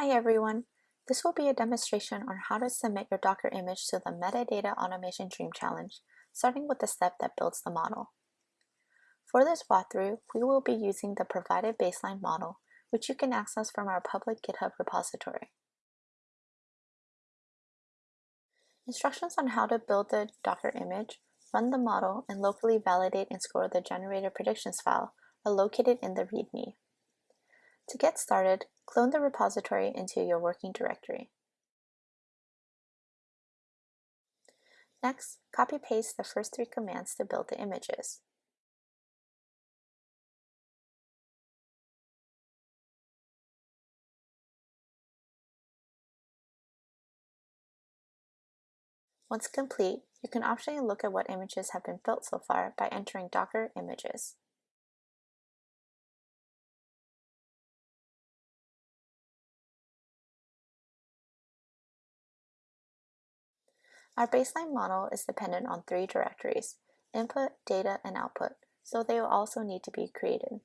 Hi everyone. This will be a demonstration on how to submit your Docker image to the Metadata Automation Dream Challenge, starting with the step that builds the model. For this walkthrough, we will be using the provided baseline model, which you can access from our public GitHub repository. Instructions on how to build the Docker image, run the model, and locally validate and score the generated predictions file are located in the README. To get started, clone the repository into your working directory. Next, copy-paste the first three commands to build the images. Once complete, you can optionally look at what images have been built so far by entering Docker images. Our baseline model is dependent on three directories, input, data, and output, so they will also need to be created.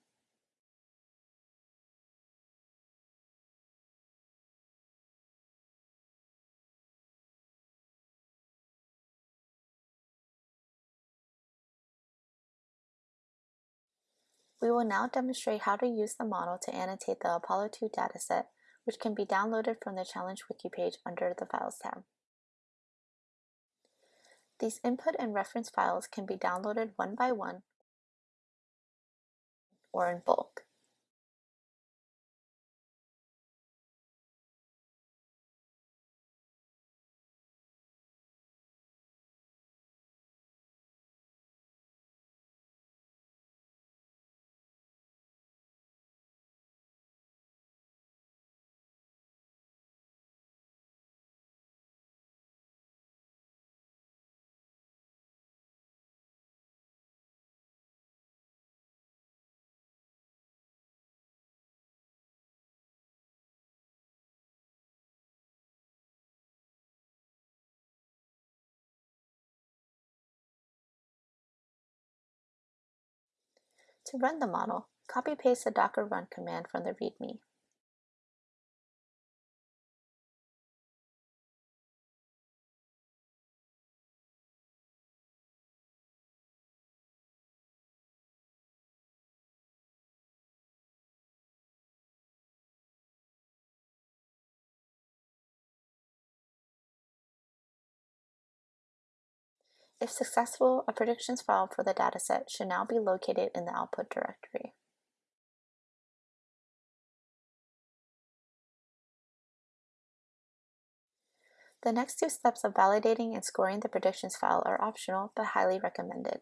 We will now demonstrate how to use the model to annotate the Apollo 2 dataset, which can be downloaded from the Challenge Wiki page under the Files tab. These input and reference files can be downloaded one by one or in bulk. To run the model, copy-paste the docker run command from the README. If successful, a predictions file for the dataset should now be located in the output directory. The next two steps of validating and scoring the predictions file are optional but highly recommended.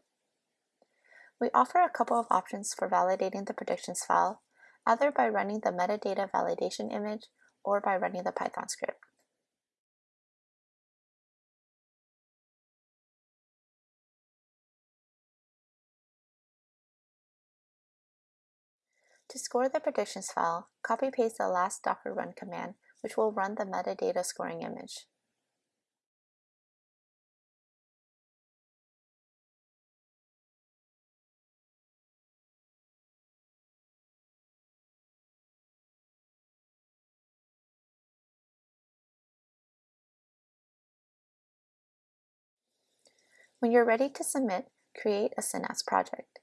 We offer a couple of options for validating the predictions file, either by running the metadata validation image or by running the Python script. To score the predictions file, copy-paste the last docker run command, which will run the metadata scoring image. When you're ready to submit, create a Synapse project.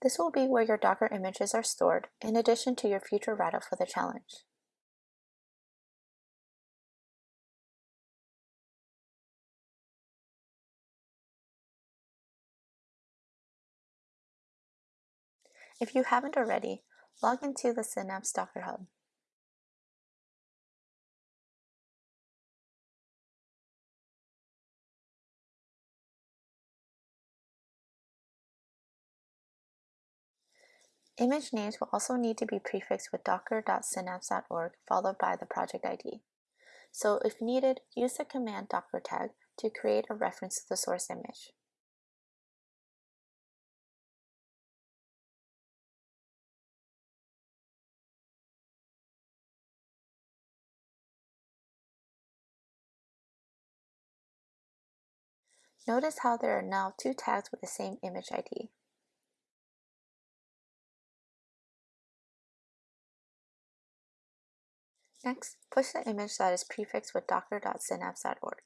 This will be where your Docker images are stored, in addition to your future write-up for the challenge. If you haven't already, log into the Synapse Docker Hub. Image names will also need to be prefixed with docker.synapse.org followed by the project ID. So if needed, use the command docker tag to create a reference to the source image. Notice how there are now two tags with the same image ID. Next, push the image that is prefixed with docker.synapse.org.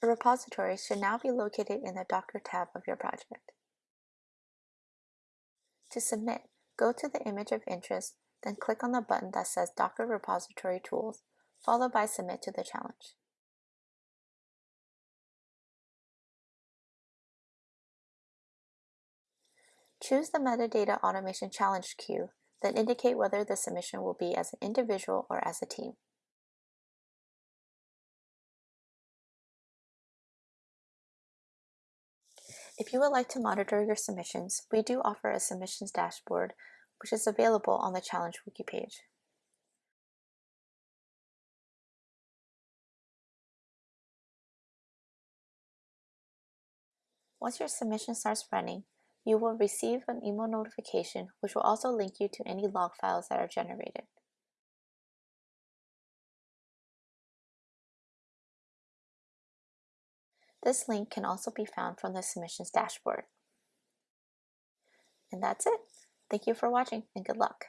A repository should now be located in the Docker tab of your project. To submit, go to the image of interest, then click on the button that says Docker Repository Tools, followed by Submit to the challenge. Choose the Metadata Automation Challenge queue, then indicate whether the submission will be as an individual or as a team. If you would like to monitor your submissions, we do offer a submissions dashboard, which is available on the Challenge Wiki page. Once your submission starts running, you will receive an email notification which will also link you to any log files that are generated. This link can also be found from the submissions dashboard. And that's it. Thank you for watching and good luck.